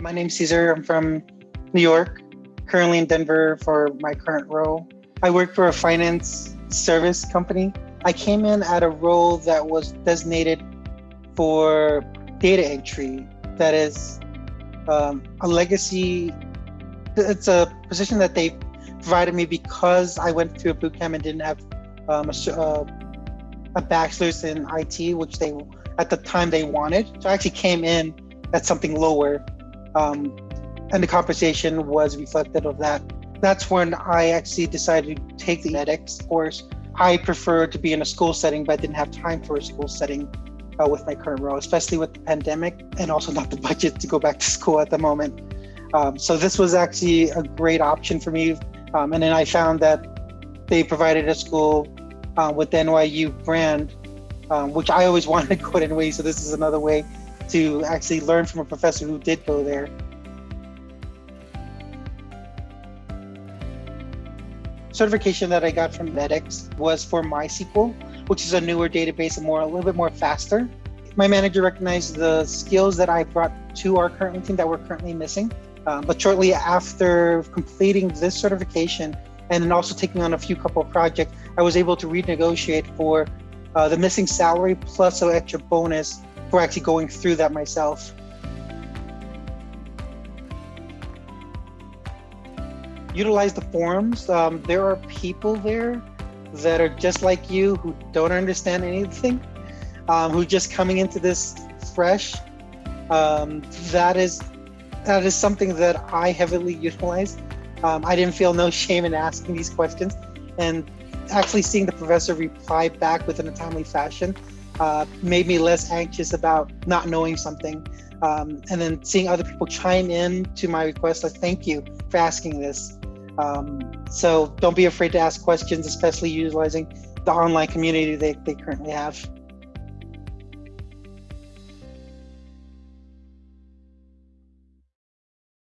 My name's Caesar. I'm from New York, currently in Denver for my current role. I work for a finance service company. I came in at a role that was designated for data entry. That is um, a legacy. It's a position that they provided me because I went through a boot camp and didn't have um, a, uh, a bachelor's in IT, which they at the time they wanted. So I actually came in at something lower um, and the compensation was reflective of that. That's when I actually decided to take the edX course. I prefer to be in a school setting, but I didn't have time for a school setting uh, with my current role, especially with the pandemic and also not the budget to go back to school at the moment. Um, so this was actually a great option for me. Um, and then I found that they provided a school uh, with the NYU brand, um, which I always wanted to go to anyway. So this is another way to actually learn from a professor who did go there. Certification that I got from edX was for MySQL, which is a newer database and more a little bit more faster. My manager recognized the skills that I brought to our current team that we're currently missing. Um, but shortly after completing this certification and then also taking on a few couple of projects, I was able to renegotiate for uh, the missing salary plus an extra bonus for actually going through that myself. Utilize the forums. Um, there are people there that are just like you who don't understand anything, um, who just coming into this fresh. Um, that is that is something that I heavily utilize. Um, I didn't feel no shame in asking these questions, and actually seeing the professor reply back within a timely fashion uh, made me less anxious about not knowing something. Um, and then seeing other people chime in to my request, like, thank you for asking this. Um, so don't be afraid to ask questions, especially utilizing the online community they, they currently have.